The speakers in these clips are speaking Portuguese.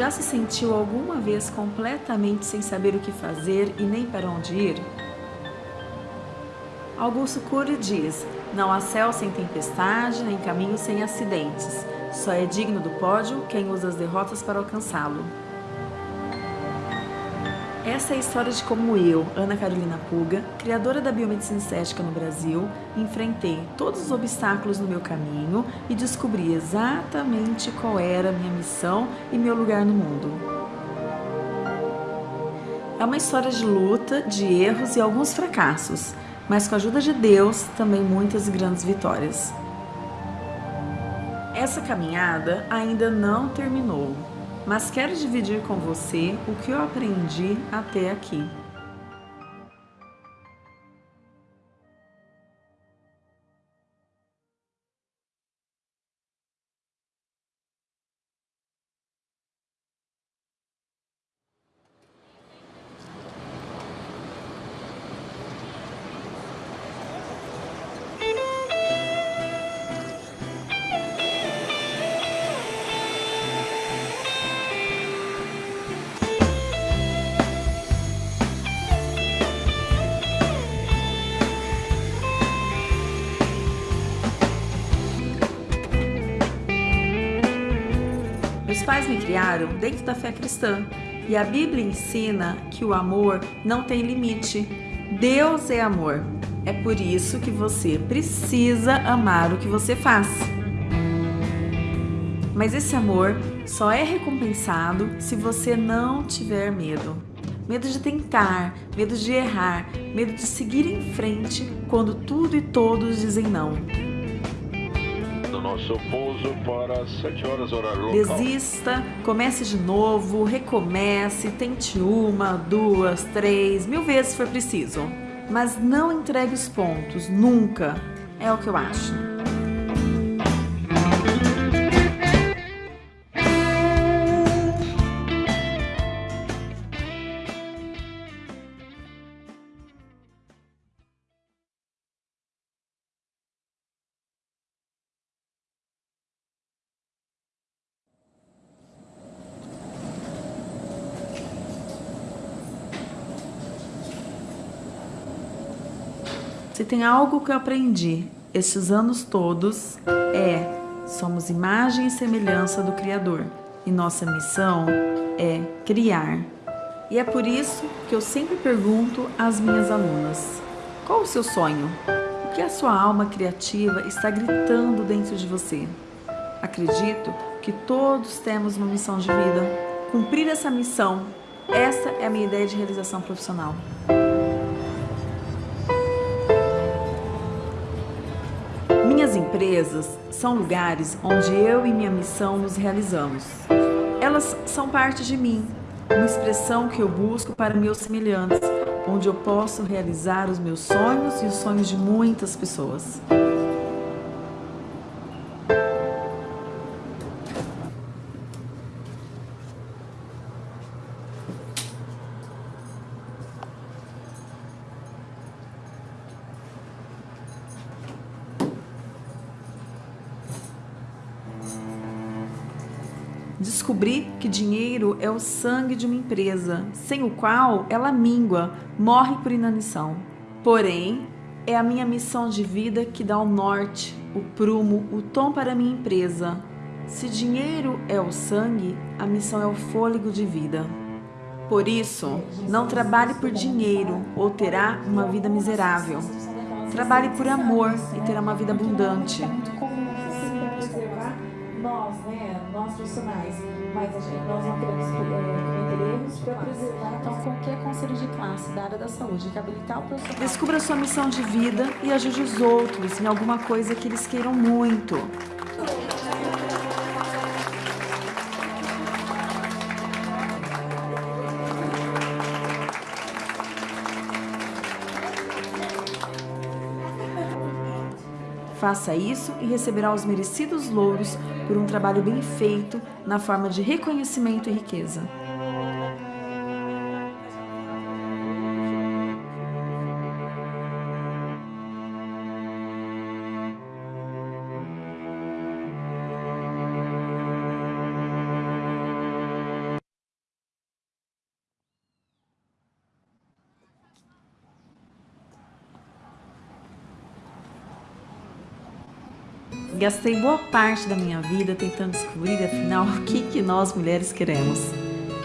Já se sentiu alguma vez completamente sem saber o que fazer e nem para onde ir? Augusto Cury diz, não há céu sem tempestade, nem caminho sem acidentes. Só é digno do pódio quem usa as derrotas para alcançá-lo. Essa é a história de como eu, Ana Carolina Puga, criadora da biomedicina estética no Brasil, enfrentei todos os obstáculos no meu caminho e descobri exatamente qual era a minha missão e meu lugar no mundo. É uma história de luta, de erros e alguns fracassos, mas com a ajuda de Deus, também muitas grandes vitórias. Essa caminhada ainda não terminou mas quero dividir com você o que eu aprendi até aqui. Me criaram dentro da fé cristã e a Bíblia ensina que o amor não tem limite. Deus é amor. É por isso que você precisa amar o que você faz. Mas esse amor só é recompensado se você não tiver medo. Medo de tentar, medo de errar, medo de seguir em frente quando tudo e todos dizem não nosso pouso para 7 horas horário local. Desista, comece de novo, recomece, tente uma, duas, três, mil vezes se for preciso. Mas não entregue os pontos, nunca. É o que eu acho. Se tem algo que eu aprendi estes anos todos é somos imagem e semelhança do Criador e nossa missão é criar. E é por isso que eu sempre pergunto às minhas alunas, qual o seu sonho? O que a sua alma criativa está gritando dentro de você? Acredito que todos temos uma missão de vida. Cumprir essa missão, essa é a minha ideia de realização profissional. Empresas são lugares onde eu e minha missão nos realizamos. Elas são parte de mim, uma expressão que eu busco para meus semelhantes, onde eu posso realizar os meus sonhos e os sonhos de muitas pessoas. Dinheiro é o sangue de uma empresa, sem o qual ela mingua, morre por inanição. Porém, é a minha missão de vida que dá o norte, o prumo, o tom para a minha empresa. Se dinheiro é o sangue, a missão é o fôlego de vida. Por isso, não trabalhe por dinheiro ou terá uma vida miserável. Trabalhe por amor e terá uma vida abundante nós, né, nós profissionais, mas a gente, nós não queremos cometer erros para preservar então qualquer conselho de classe da área da saúde, que o profissional. Descubra sua missão de vida e ajude os outros em alguma coisa que eles queiram muito. Faça isso e receberá os merecidos louros por um trabalho bem feito na forma de reconhecimento e riqueza. Gastei boa parte da minha vida tentando descobrir, afinal, o que, que nós mulheres queremos.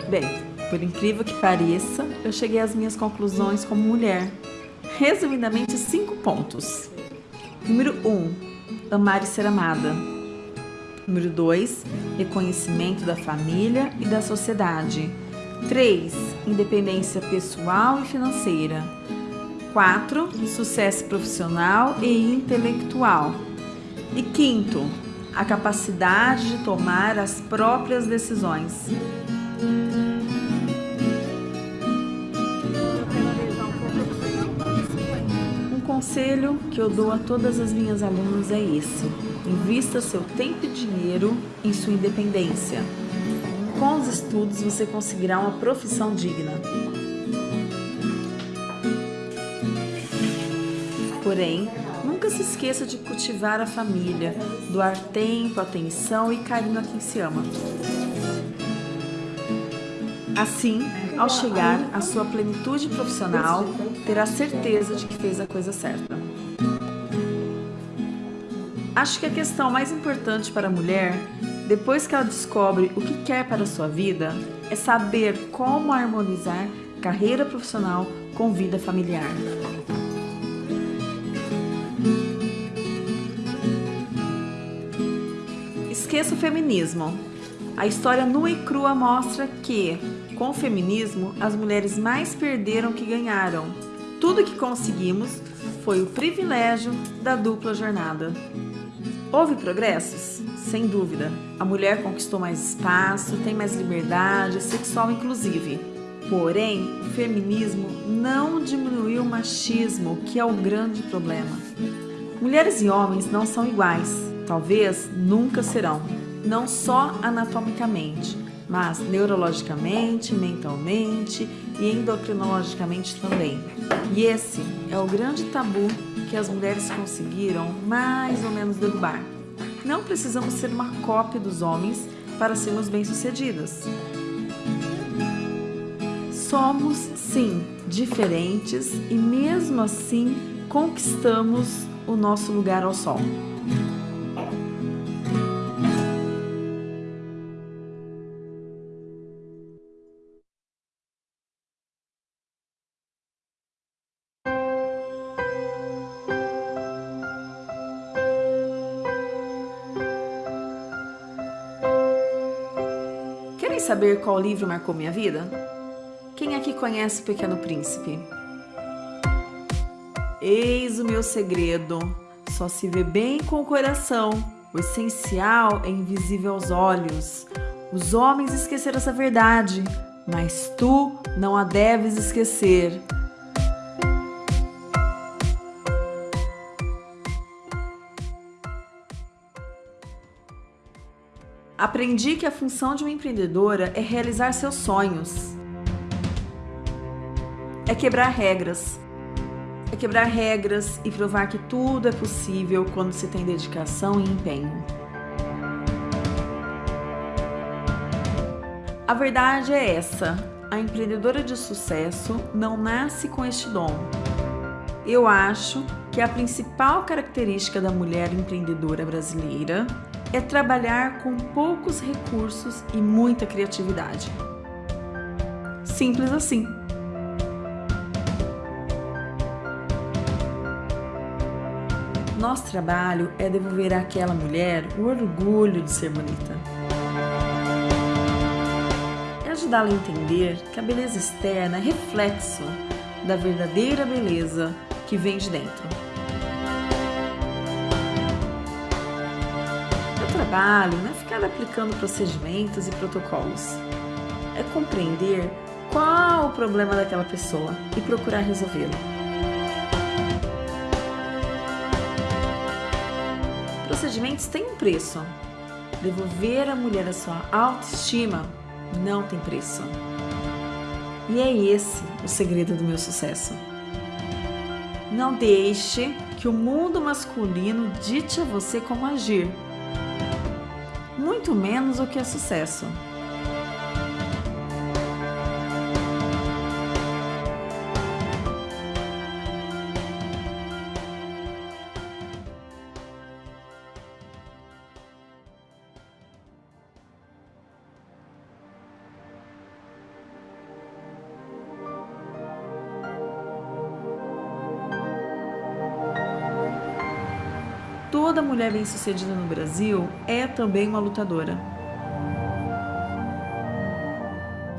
Bem, por incrível que pareça, eu cheguei às minhas conclusões como mulher. Resumidamente, cinco pontos. Número 1. Um, amar e ser amada. Número 2. Reconhecimento da família e da sociedade. 3. Independência pessoal e financeira. 4. Sucesso profissional e intelectual. E quinto, a capacidade de tomar as próprias decisões. Um conselho que eu dou a todas as minhas alunas é esse: invista seu tempo e dinheiro em sua independência. Com os estudos você conseguirá uma profissão digna. Porém, nunca se esqueça de cultivar a família, doar tempo, atenção e carinho a quem se ama. Assim, ao chegar à sua plenitude profissional, terá certeza de que fez a coisa certa. Acho que a questão mais importante para a mulher, depois que ela descobre o que quer para a sua vida, é saber como harmonizar carreira profissional com vida familiar. Esqueça o feminismo. A história nua e crua mostra que, com o feminismo, as mulheres mais perderam que ganharam. Tudo que conseguimos foi o privilégio da dupla jornada. Houve progressos? Sem dúvida. A mulher conquistou mais espaço, tem mais liberdade sexual inclusive. Porém, o feminismo não diminuiu o machismo, que é o grande problema. Mulheres e homens não são iguais talvez nunca serão, não só anatomicamente, mas neurologicamente, mentalmente e endocrinologicamente também. E esse é o grande tabu que as mulheres conseguiram mais ou menos derrubar. Não precisamos ser uma cópia dos homens para sermos bem-sucedidas. Somos, sim, diferentes e mesmo assim conquistamos o nosso lugar ao sol. Saber qual livro marcou minha vida? Quem aqui conhece o Pequeno Príncipe? Eis o meu segredo. Só se vê bem com o coração. O essencial é invisível aos olhos. Os homens esqueceram essa verdade, mas tu não a deves esquecer. Aprendi que a função de uma empreendedora é realizar seus sonhos. É quebrar regras. É quebrar regras e provar que tudo é possível quando se tem dedicação e empenho. A verdade é essa: a empreendedora de sucesso não nasce com este dom. Eu acho que a principal característica da mulher empreendedora brasileira é trabalhar com poucos recursos e muita criatividade. Simples assim. Nosso trabalho é devolver àquela mulher o orgulho de ser bonita. É ajudá-la a entender que a beleza externa é reflexo da verdadeira beleza que vem de dentro. Trabalho não é ficar aplicando procedimentos e protocolos. É compreender qual o problema daquela pessoa e procurar resolvê-lo. Procedimentos têm um preço. Devolver à mulher a sua autoestima não tem preço. E é esse o segredo do meu sucesso. Não deixe que o mundo masculino dite a você como agir muito menos o que é sucesso. Mulher bem-sucedida no Brasil é também uma lutadora.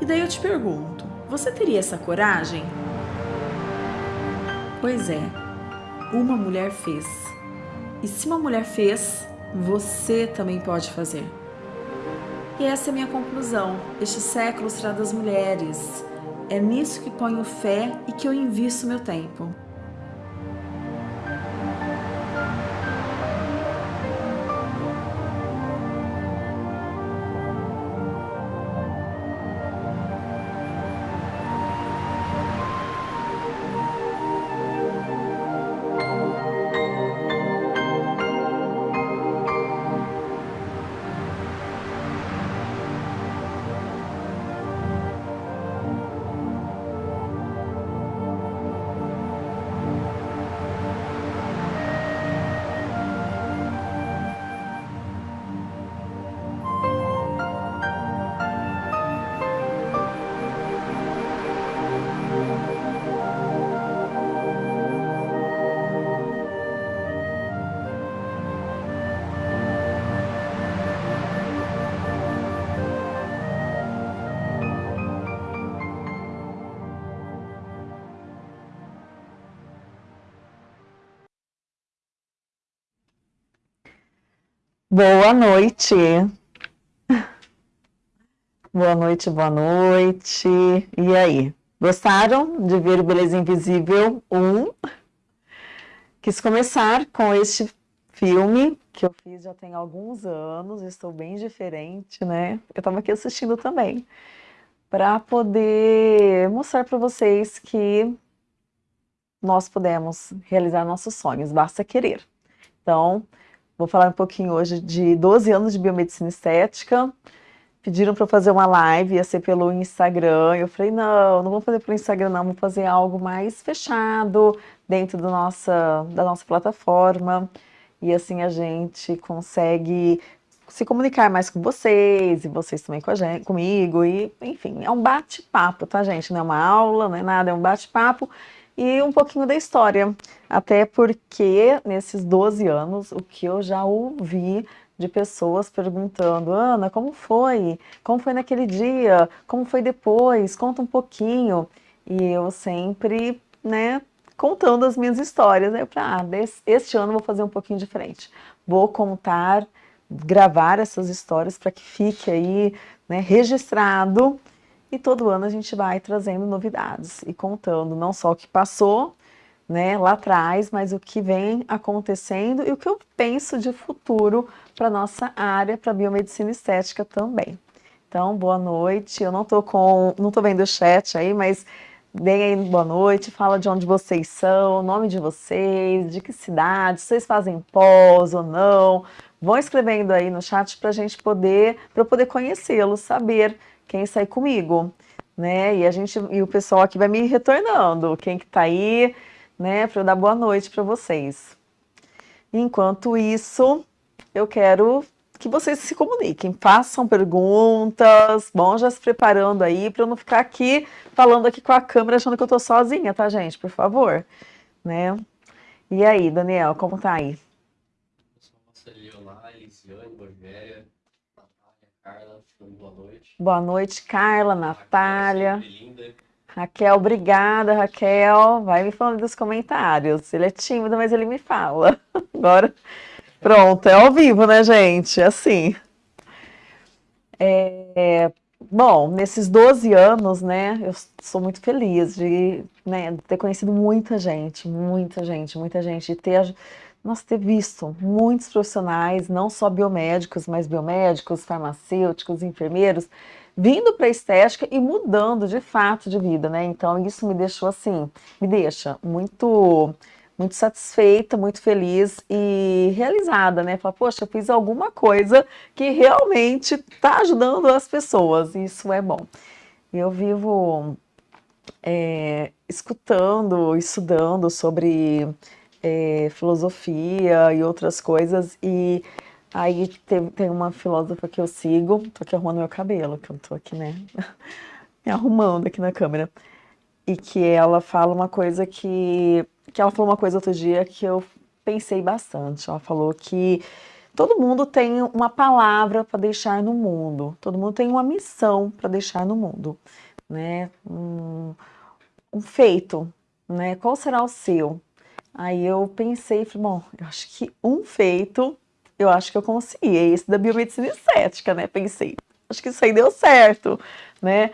E daí eu te pergunto, você teria essa coragem? Pois é, uma mulher fez. E se uma mulher fez, você também pode fazer. E essa é a minha conclusão. Este século será das mulheres. É nisso que ponho fé e que eu invisto meu tempo. Boa noite. Boa noite, boa noite. E aí? Gostaram de ver o Beleza Invisível 1? Quis começar com este filme que eu fiz já tem alguns anos, estou bem diferente, né? Eu estava aqui assistindo também, para poder mostrar para vocês que nós podemos realizar nossos sonhos, basta querer. Então, Vou falar um pouquinho hoje de 12 anos de biomedicina estética. Pediram para fazer uma live, ia ser pelo Instagram. Eu falei, não, não vou fazer pelo Instagram, não, vou fazer algo mais fechado dentro do nossa, da nossa plataforma. E assim a gente consegue se comunicar mais com vocês, e vocês também com a gente, comigo, e enfim, é um bate-papo, tá gente? Não é uma aula, não é nada, é um bate-papo e um pouquinho da história, até porque nesses 12 anos, o que eu já ouvi de pessoas perguntando, Ana, como foi? Como foi naquele dia? Como foi depois? Conta um pouquinho. E eu sempre, né, contando as minhas histórias. Eu falei, ah, este ano vou fazer um pouquinho diferente. Vou contar, gravar essas histórias para que fique aí, né, registrado e todo ano a gente vai trazendo novidades e contando não só o que passou né, lá atrás, mas o que vem acontecendo e o que eu penso de futuro para nossa área, para biomedicina estética também. Então, boa noite. Eu não tô com, não tô vendo o chat aí, mas deem aí boa noite, fala de onde vocês são, o nome de vocês, de que cidade, vocês fazem pós ou não. Vão escrevendo aí no chat para a gente poder, para eu poder conhecê-los, saber quem sai comigo, né? E a gente e o pessoal aqui vai me retornando, quem que tá aí, né, para eu dar boa noite para vocês. Enquanto isso, eu quero que vocês se comuniquem, façam perguntas, vão já se preparando aí para eu não ficar aqui falando aqui com a câmera achando que eu tô sozinha, tá, gente? Por favor, né? E aí, Daniel, como tá aí? Eu sou a Elisiane, Rogéria, Carla, boa noite. Carla, Natália. Raquel, obrigada, Raquel. Vai me falando dos comentários. Ele é tímido, mas ele me fala. Agora, pronto, é ao vivo, né, gente? Assim. É, bom, nesses 12 anos, né, eu sou muito feliz de né, ter conhecido muita gente, muita gente, muita gente, de ter nós ter visto muitos profissionais, não só biomédicos, mas biomédicos, farmacêuticos, enfermeiros, vindo para a estética e mudando de fato de vida, né? Então isso me deixou assim, me deixa muito muito satisfeita, muito feliz e realizada, né? Falar, poxa, eu fiz alguma coisa que realmente está ajudando as pessoas, isso é bom. Eu vivo é, escutando, estudando sobre é, filosofia e outras coisas, e aí tem, tem uma filósofa que eu sigo, tô aqui arrumando meu cabelo, que eu tô aqui, né, me arrumando aqui na câmera, e que ela fala uma coisa que, que ela falou uma coisa outro dia que eu pensei bastante. Ela falou que todo mundo tem uma palavra para deixar no mundo, todo mundo tem uma missão para deixar no mundo, né? Um, um, feito, né? Qual será o seu? Aí eu pensei, falei, bom, eu acho que um feito, eu acho que eu consegui, é esse da biomedicina estética, né? Pensei, acho que isso aí deu certo, né?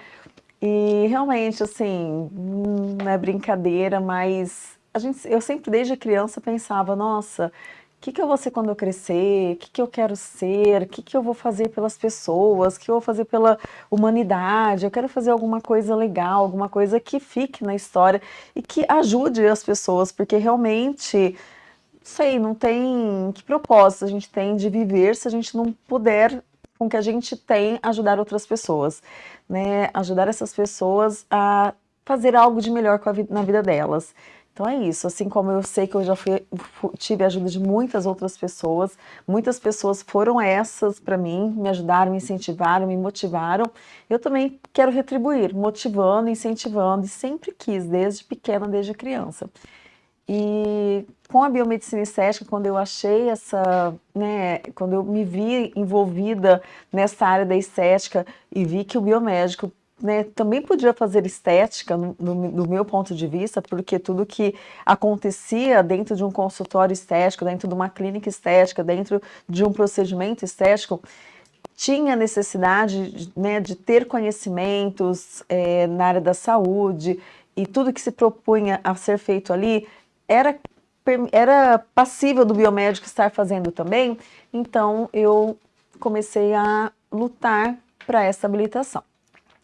E realmente, assim, não é brincadeira, mas a gente, eu sempre desde criança pensava, nossa, que, que eu vou ser quando eu crescer, o que, que eu quero ser, o que, que eu vou fazer pelas pessoas, o que eu vou fazer pela humanidade, eu quero fazer alguma coisa legal, alguma coisa que fique na história e que ajude as pessoas, porque realmente, sei, não tem que propósito a gente tem de viver se a gente não puder, com que a gente tem, ajudar outras pessoas, né? Ajudar essas pessoas a fazer algo de melhor na vida delas. Então é isso, assim como eu sei que eu já fui, tive a ajuda de muitas outras pessoas, muitas pessoas foram essas para mim, me ajudaram, me incentivaram, me motivaram, eu também quero retribuir, motivando, incentivando, e sempre quis, desde pequena, desde criança. E com a biomedicina estética, quando eu achei essa, né, quando eu me vi envolvida nessa área da estética e vi que o biomédico né, também podia fazer estética, no, do meu ponto de vista, porque tudo que acontecia dentro de um consultório estético, dentro de uma clínica estética, dentro de um procedimento estético, tinha necessidade né, de ter conhecimentos é, na área da saúde e tudo que se propunha a ser feito ali era, era passível do biomédico estar fazendo também, então eu comecei a lutar para essa habilitação.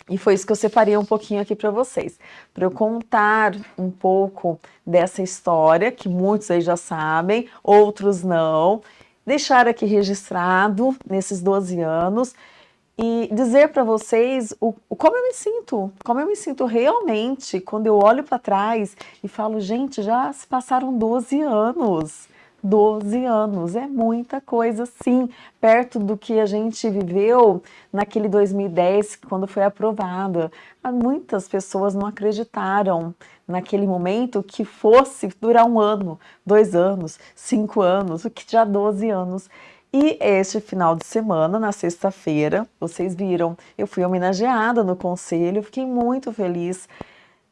E foi isso que eu separei um pouquinho aqui para vocês, para eu contar um pouco dessa história, que muitos aí já sabem, outros não, deixar aqui registrado nesses 12 anos e dizer para vocês o, o, como eu me sinto, como eu me sinto realmente quando eu olho para trás e falo, gente, já se passaram 12 anos. 12 anos, é muita coisa sim, perto do que a gente viveu naquele 2010, quando foi aprovada. Muitas pessoas não acreditaram naquele momento que fosse durar um ano, dois anos, cinco anos, o que já 12 anos. E este final de semana, na sexta-feira, vocês viram, eu fui homenageada no conselho, fiquei muito feliz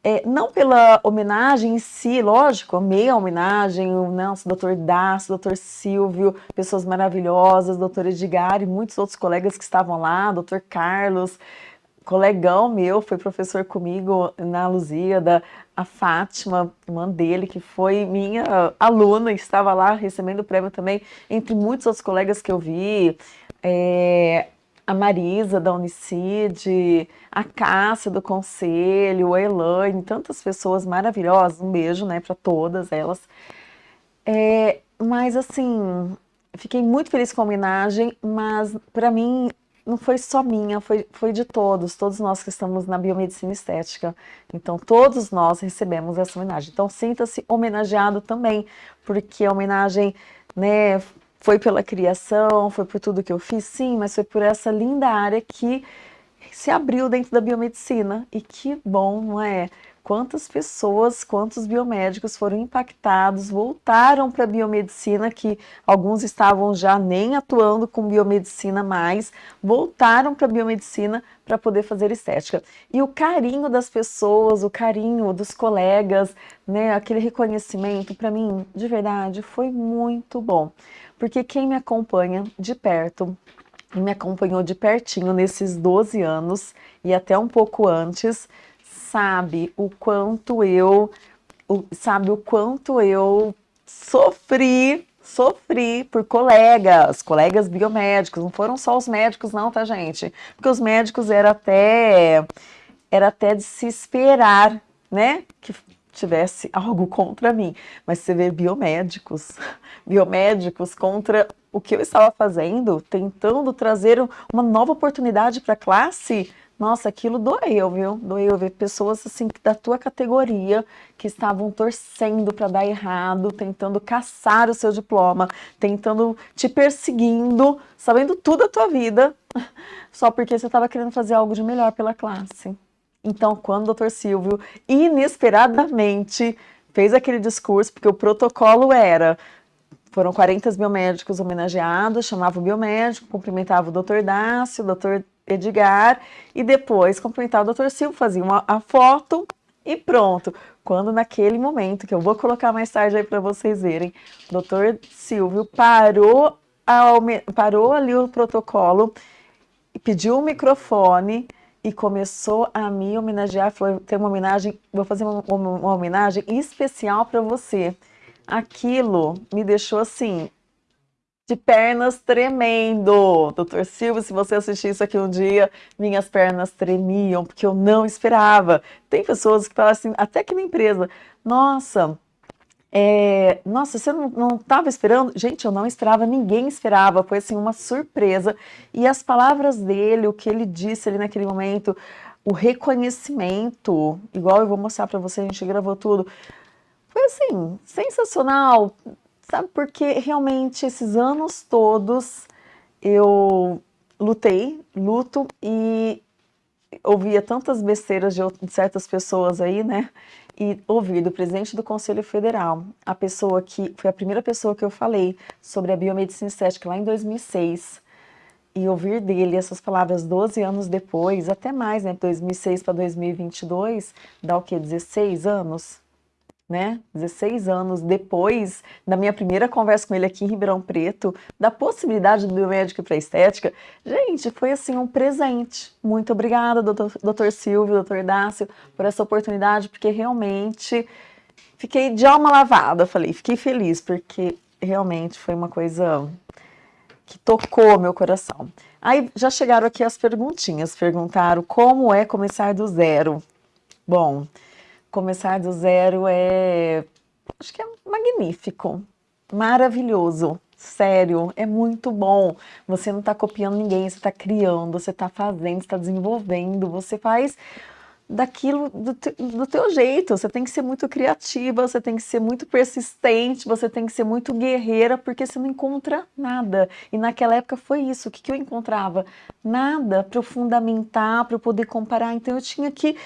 é, não pela homenagem em si, lógico, amei a homenagem, o nosso doutor Dácio, doutor Silvio, pessoas maravilhosas, doutor Edgar e muitos outros colegas que estavam lá, doutor Carlos, colegão meu, foi professor comigo na Lusíada, a Fátima, irmã dele, que foi minha aluna, estava lá recebendo o prêmio também, entre muitos outros colegas que eu vi, é, a Marisa da Unicid, a Cássia do Conselho, a Elaine, tantas pessoas maravilhosas, um beijo né, para todas elas. É, mas assim, fiquei muito feliz com a homenagem, mas para mim não foi só minha, foi, foi de todos, todos nós que estamos na biomedicina estética. Então, todos nós recebemos essa homenagem. Então, sinta-se homenageado também, porque a homenagem né, foi pela criação, foi por tudo que eu fiz, sim, mas foi por essa linda área que se abriu dentro da biomedicina. E que bom, não é? Quantas pessoas, quantos biomédicos foram impactados, voltaram para a biomedicina, que alguns estavam já nem atuando com biomedicina mais, voltaram para a biomedicina para poder fazer estética. E o carinho das pessoas, o carinho dos colegas, né, aquele reconhecimento, para mim, de verdade, foi muito bom porque quem me acompanha de perto e me acompanhou de pertinho nesses 12 anos e até um pouco antes, sabe o quanto eu, o, sabe o quanto eu sofri, sofri por colegas, colegas biomédicos, não foram só os médicos não, tá gente? Porque os médicos era até, era até de se esperar, né, que tivesse algo contra mim, mas você vê biomédicos, biomédicos contra o que eu estava fazendo, tentando trazer uma nova oportunidade para a classe, nossa, aquilo doeu, viu? Doeu ver pessoas assim da tua categoria que estavam torcendo para dar errado, tentando caçar o seu diploma, tentando te perseguindo, sabendo tudo da tua vida, só porque você estava querendo fazer algo de melhor pela classe. Então, quando o doutor Silvio, inesperadamente, fez aquele discurso, porque o protocolo era foram 40 biomédicos homenageados, chamava o biomédico, cumprimentava o doutor Dácio, o doutor Edgar, e depois cumprimentava o doutor Silvio, fazia uma, a foto e pronto. Quando naquele momento, que eu vou colocar mais tarde aí para vocês verem, o doutor Silvio parou, parou ali o protocolo, pediu o microfone e começou a me homenagear, falou, tem uma homenagem, vou fazer uma, uma homenagem especial para você. Aquilo me deixou assim, de pernas tremendo. Doutor Silvio, se você assistir isso aqui um dia, minhas pernas tremiam, porque eu não esperava. Tem pessoas que falam assim, até que na empresa, nossa, é, nossa, você não estava esperando? Gente, eu não esperava, ninguém esperava, foi assim uma surpresa. E as palavras dele, o que ele disse ali naquele momento, o reconhecimento, igual eu vou mostrar para você, a gente gravou tudo, foi assim, sensacional. Sabe, porque realmente esses anos todos eu lutei, luto e ouvia tantas besteiras de, certas pessoas aí, né? E ouvir do presidente do Conselho Federal, a pessoa que foi a primeira pessoa que eu falei sobre a biomedicina estética lá em 2006, e ouvir dele essas palavras 12 anos depois, até mais, né? 2006 para 2022, dá o quê? 16 anos? Né, 16 anos depois da minha primeira conversa com ele aqui em Ribeirão Preto, da possibilidade do médico para estética, gente, foi assim um presente. Muito obrigada, doutor, doutor Silvio, doutor Dácio, por essa oportunidade, porque realmente fiquei de alma lavada, falei, fiquei feliz, porque realmente foi uma coisa que tocou meu coração. Aí já chegaram aqui as perguntinhas, perguntaram como é começar do zero. Bom, começar do zero é, acho que é magnífico, maravilhoso, sério, é muito bom. Você não está copiando ninguém, você está criando, você está fazendo, está desenvolvendo, você faz daquilo do, te, do teu jeito, você tem que ser muito criativa, você tem que ser muito persistente, você tem que ser muito guerreira, porque você não encontra nada. E naquela época foi isso, o que, que eu encontrava? Nada para eu fundamentar, para eu poder comparar, então eu tinha que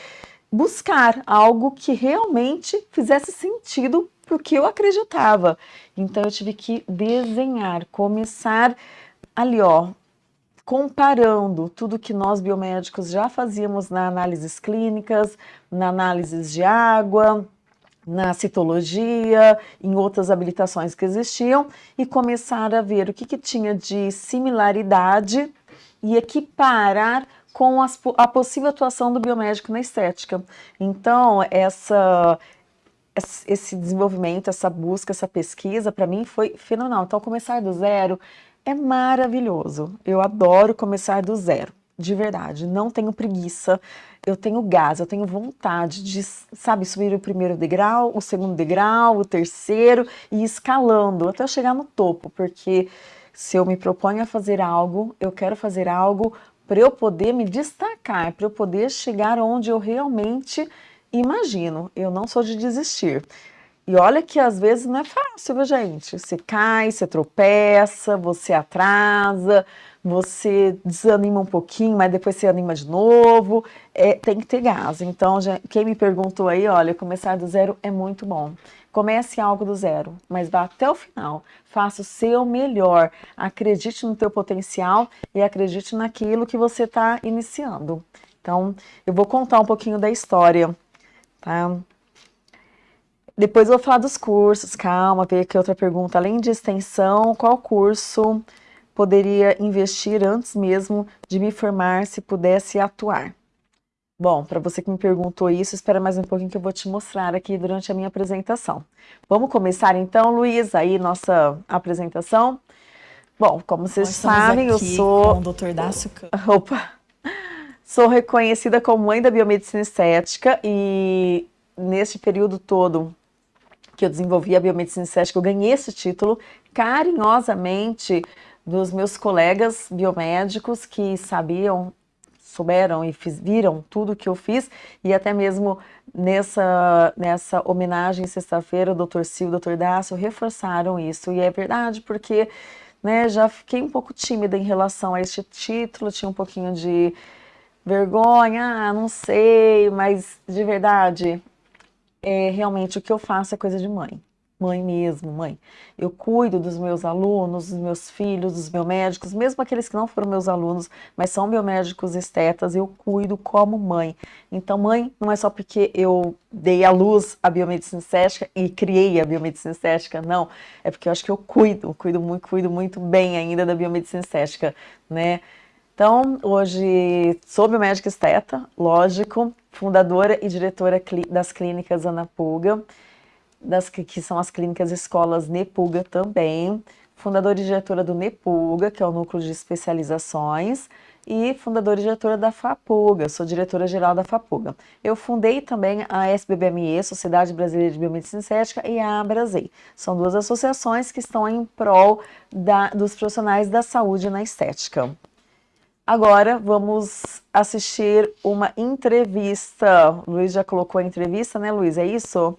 buscar algo que realmente fizesse sentido para o que eu acreditava. Então eu tive que desenhar, começar ali, ó, comparando tudo que nós biomédicos já fazíamos na análises clínicas, na análises de água, na citologia, em outras habilitações que existiam, e começar a ver o que, que tinha de similaridade e equiparar com as, a possível atuação do biomédico na estética. Então, essa, esse desenvolvimento, essa busca, essa pesquisa, para mim foi fenomenal. Então, começar do zero é maravilhoso. Eu adoro começar do zero, de verdade. Não tenho preguiça, eu tenho gás, eu tenho vontade de, sabe, subir o primeiro degrau, o segundo degrau, o terceiro e escalando até chegar no topo, porque se eu me proponho a fazer algo, eu quero fazer algo para eu poder me destacar, para eu poder chegar onde eu realmente imagino. Eu não sou de desistir. E olha que às vezes não é fácil, viu, gente? Você cai, você tropeça, você atrasa, você desanima um pouquinho, mas depois você anima de novo. É, tem que ter gás. Então, já, quem me perguntou aí, olha, começar do zero é muito bom. Comece algo do zero, mas vá até o final. Faça o seu melhor. Acredite no teu potencial e acredite naquilo que você está iniciando. Então, eu vou contar um pouquinho da história, tá? Depois eu vou falar dos cursos, calma, ver aqui outra pergunta. Além de extensão, qual curso poderia investir antes mesmo de me formar se pudesse atuar? Bom, para você que me perguntou isso, espera mais um pouquinho que eu vou te mostrar aqui durante a minha apresentação. Vamos começar então, Luiz, aí nossa apresentação. Bom, como vocês Nós sabem, eu sou... com o Dr. Dácio Opa! Sou reconhecida como mãe da biomedicina estética e neste período todo que eu desenvolvi a biomedicina estética, eu ganhei esse título carinhosamente dos meus colegas biomédicos que sabiam souberam e fiz, viram tudo que eu fiz e até mesmo nessa, nessa homenagem sexta-feira, o Dr. Sil, o Dr. Dácio reforçaram isso e é verdade porque né, já fiquei um pouco tímida em relação a este título, tinha um pouquinho de vergonha, ah, não sei, mas de verdade, é, realmente o que eu faço é coisa de mãe. Mãe mesmo, mãe. Eu cuido dos meus alunos, dos meus filhos, dos meus médicos, mesmo aqueles que não foram meus alunos, mas são biomédicos estetas, eu cuido como mãe. Então, mãe, não é só porque eu dei à luz a biomedicina estética e criei a biomedicina estética, não. É porque eu acho que eu cuido, cuido muito, cuido muito bem ainda da biomedicina estética, né? Então, hoje sou biomédica esteta, lógico, fundadora e diretora das clínicas Ana Puga, das, que são as clínicas escolas Nepuga também, fundadora e diretora do Nepuga, que é o núcleo de especializações, e fundadora e diretora da FAPUGA, sou diretora-geral da FAPUGA. Eu fundei também a SBBME, Sociedade Brasileira de Biomedicina Estética, e a Abrasei. São duas associações que estão em prol da, dos profissionais da saúde na estética. Agora vamos assistir uma entrevista. O Luiz já colocou a entrevista, né, Luiz? É isso?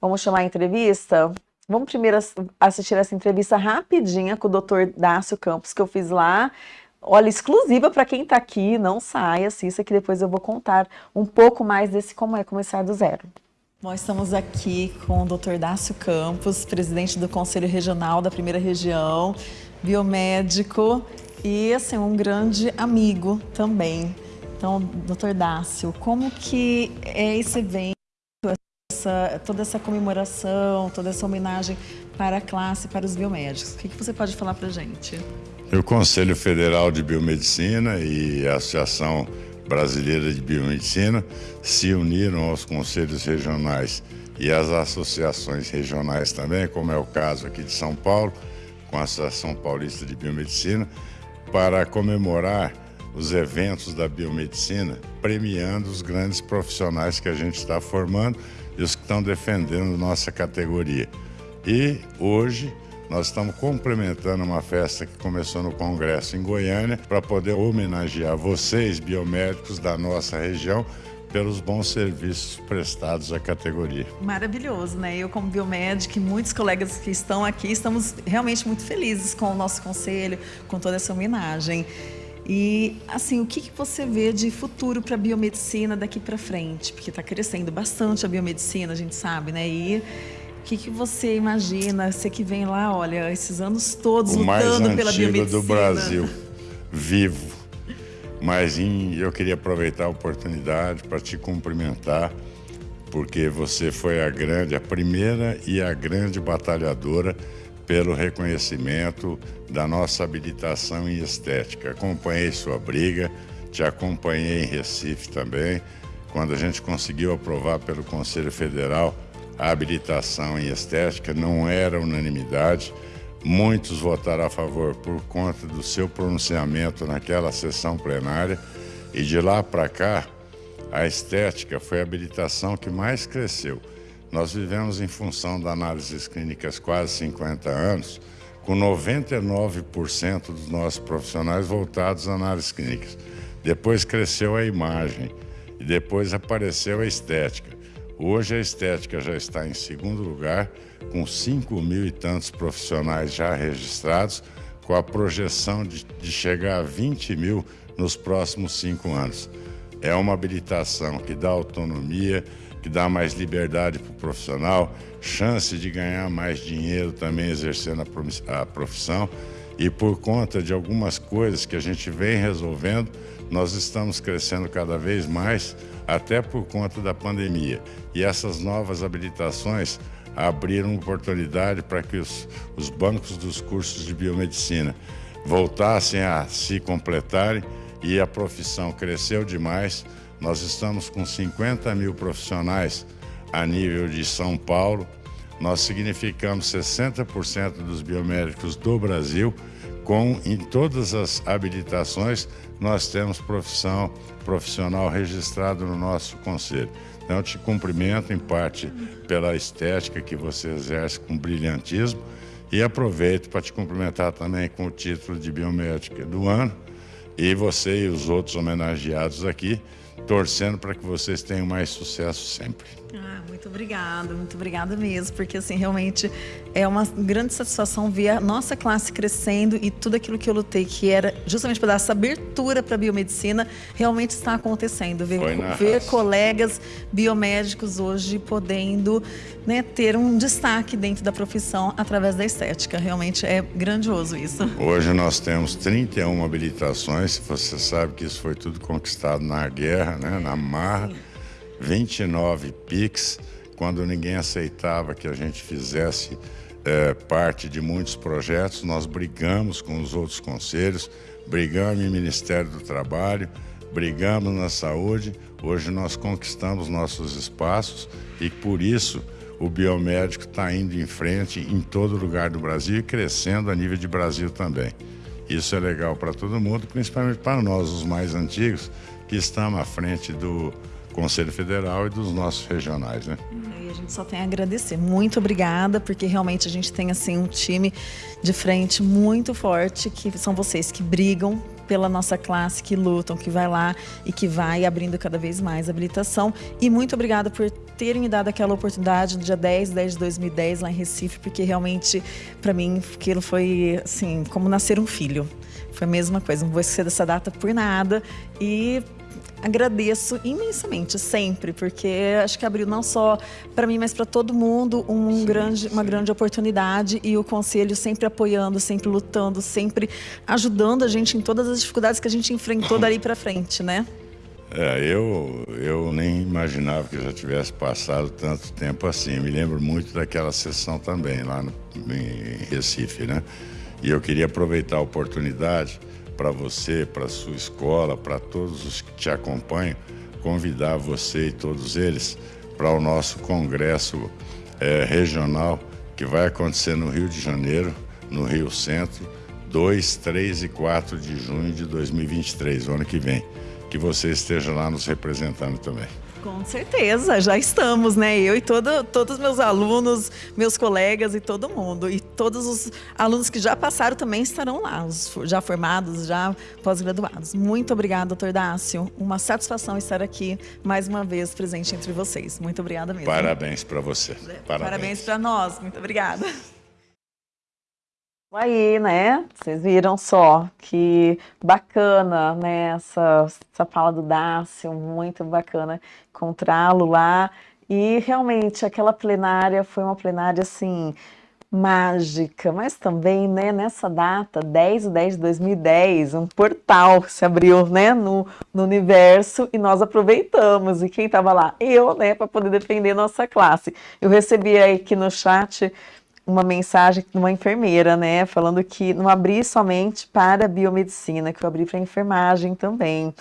Vamos chamar a entrevista? Vamos primeiro assistir essa entrevista rapidinha com o Dr. Dácio Campos, que eu fiz lá. Olha, exclusiva para quem está aqui, não saia, assista que depois eu vou contar um pouco mais desse como é começar do zero. Nós estamos aqui com o Dr. Dácio Campos, presidente do Conselho Regional da Primeira Região, biomédico e assim, um grande amigo também. Então, doutor Dácio, como que é esse evento? Essa, toda essa comemoração, toda essa homenagem para a classe, para os biomédicos. O que, que você pode falar para a gente? O Conselho Federal de Biomedicina e a Associação Brasileira de Biomedicina se uniram aos conselhos regionais e às associações regionais também, como é o caso aqui de São Paulo, com a Associação Paulista de Biomedicina, para comemorar os eventos da biomedicina, premiando os grandes profissionais que a gente está formando e os que estão defendendo nossa categoria. E hoje nós estamos complementando uma festa que começou no Congresso em Goiânia para poder homenagear vocês, biomédicos da nossa região, pelos bons serviços prestados à categoria. Maravilhoso, né? Eu, como biomédica e muitos colegas que estão aqui, estamos realmente muito felizes com o nosso conselho, com toda essa homenagem. E, assim, o que, que você vê de futuro para a biomedicina daqui para frente? Porque está crescendo bastante a biomedicina, a gente sabe, né? E o que, que você imagina? Você que vem lá, olha, esses anos todos o lutando pela biomedicina. O mais do Brasil, vivo. Mas em, eu queria aproveitar a oportunidade para te cumprimentar, porque você foi a grande, a primeira e a grande batalhadora pelo reconhecimento da nossa habilitação em estética. Acompanhei sua briga, te acompanhei em Recife também, quando a gente conseguiu aprovar pelo Conselho Federal a habilitação em estética, não era unanimidade. Muitos votaram a favor por conta do seu pronunciamento naquela sessão plenária e de lá para cá, a estética foi a habilitação que mais cresceu. Nós vivemos em função de análises clínicas quase 50 anos, com 99% dos nossos profissionais voltados a análises clínicas. Depois cresceu a imagem e depois apareceu a estética. Hoje a estética já está em segundo lugar, com 5 mil e tantos profissionais já registrados, com a projeção de, de chegar a 20 mil nos próximos cinco anos. É uma habilitação que dá autonomia, que dá mais liberdade para o profissional, chance de ganhar mais dinheiro também exercendo a profissão. E por conta de algumas coisas que a gente vem resolvendo, nós estamos crescendo cada vez mais, até por conta da pandemia. E essas novas habilitações abriram oportunidade para que os, os bancos dos cursos de biomedicina voltassem a se completarem e a profissão cresceu demais nós estamos com 50 mil profissionais a nível de São Paulo. Nós significamos 60% dos biomédicos do Brasil. Com em todas as habilitações, nós temos profissão profissional registrado no nosso conselho. Então, eu te cumprimento em parte pela estética que você exerce com brilhantismo e aproveito para te cumprimentar também com o título de biomédica do ano e você e os outros homenageados aqui torcendo para que vocês tenham mais sucesso sempre. Ah, muito obrigada, muito obrigada mesmo, porque assim, realmente é uma grande satisfação ver a nossa classe crescendo e tudo aquilo que eu lutei, que era justamente para dar essa abertura para a biomedicina, realmente está acontecendo. Ver, ver colegas biomédicos hoje podendo né, ter um destaque dentro da profissão através da estética. Realmente é grandioso isso. Hoje nós temos 31 habilitações, você sabe que isso foi tudo conquistado na guerra, né, na marra. Sim 29 PIX, quando ninguém aceitava que a gente fizesse é, parte de muitos projetos, nós brigamos com os outros conselhos, brigamos no Ministério do Trabalho, brigamos na saúde, hoje nós conquistamos nossos espaços e por isso o biomédico está indo em frente em todo lugar do Brasil e crescendo a nível de Brasil também. Isso é legal para todo mundo, principalmente para nós, os mais antigos, que estamos à frente do, Conselho Federal e dos nossos regionais, né? E a gente só tem a agradecer. Muito obrigada, porque realmente a gente tem assim um time de frente muito forte, que são vocês que brigam pela nossa classe, que lutam, que vai lá e que vai abrindo cada vez mais habilitação. E muito obrigada por terem me dado aquela oportunidade no dia 10, 10 de 2010 lá em Recife, porque realmente para mim aquilo foi assim, como nascer um filho. Foi a mesma coisa, não vou esquecer dessa data por nada. E agradeço imensamente, sempre, porque acho que abriu não só para mim, mas para todo mundo um sim, grande, sim. uma grande oportunidade e o Conselho sempre apoiando, sempre lutando, sempre ajudando a gente em todas as dificuldades que a gente enfrentou dali para frente, né? É, eu, eu nem imaginava que já tivesse passado tanto tempo assim. Me lembro muito daquela sessão também, lá no, em Recife, né? E eu queria aproveitar a oportunidade para você, para sua escola, para todos os que te acompanham, convidar você e todos eles para o nosso congresso é, regional que vai acontecer no Rio de Janeiro, no Rio Centro, 2, 3 e 4 de junho de 2023, o ano que vem. Que você esteja lá nos representando também. Com certeza, já estamos, né? Eu e todo, todos os meus alunos, meus colegas e todo mundo. E todos os alunos que já passaram também estarão lá, os já formados, já pós-graduados. Muito obrigada, doutor Dácio. Uma satisfação estar aqui mais uma vez presente entre vocês. Muito obrigada mesmo. Parabéns para você. Parabéns, Parabéns para nós. Muito obrigada. Aí, né? Vocês viram só que bacana, né? Essa, essa fala do Dácio, muito bacana encontrá-lo lá. E realmente aquela plenária foi uma plenária assim mágica, mas também, né, nessa data, 10 de 10 de 2010, um portal se abriu, né, no, no universo e nós aproveitamos. E quem estava lá? Eu, né, para poder defender nossa classe. Eu recebi aqui no chat uma mensagem de uma enfermeira, né, falando que não abri somente para biomedicina, que eu abri para enfermagem também.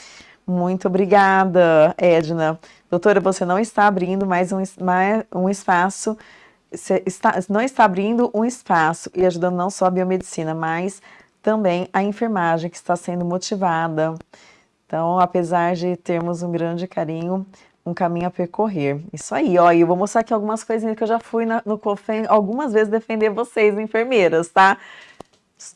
Muito obrigada, Edna. Doutora, você não está abrindo mais um, mais um espaço, está, não está abrindo um espaço e ajudando não só a biomedicina, mas também a enfermagem, que está sendo motivada. Então, apesar de termos um grande carinho, um caminho a percorrer. Isso aí, ó, e eu vou mostrar aqui algumas coisinhas que eu já fui na, no COFEM algumas vezes defender vocês, enfermeiras, tá?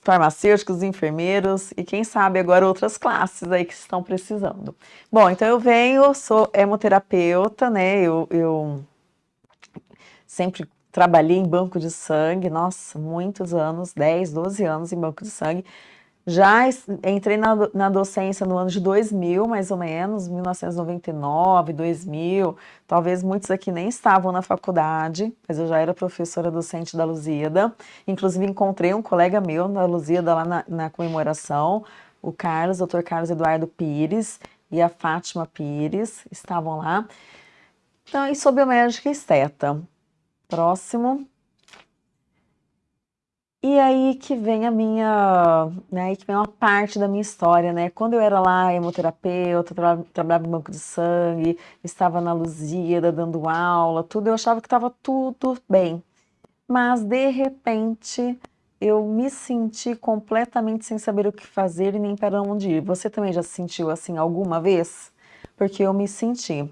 Farmacêuticos, enfermeiros e quem sabe agora outras classes aí que estão precisando. Bom, então eu venho, sou hemoterapeuta, né? Eu, eu sempre trabalhei em banco de sangue, nossa, muitos anos, 10, 12 anos em banco de sangue. Já entrei na, na docência no ano de 2000, mais ou menos, 1999, 2000. Talvez muitos aqui nem estavam na faculdade, mas eu já era professora docente da Luzida. Inclusive, encontrei um colega meu na Luzida lá na, na comemoração, o Carlos, Dr. Carlos Eduardo Pires e a Fátima Pires, estavam lá. Então, e sou biomédica esteta. Próximo. E aí que vem a minha, né, que vem uma parte da minha história, né? Quando eu era lá hemoterapeuta, tra trabalhava no banco de sangue, estava na Luzida dando aula, tudo, eu achava que estava tudo bem. Mas de repente eu me senti completamente sem saber o que fazer e nem para onde ir. Você também já se sentiu assim alguma vez? Porque eu me senti.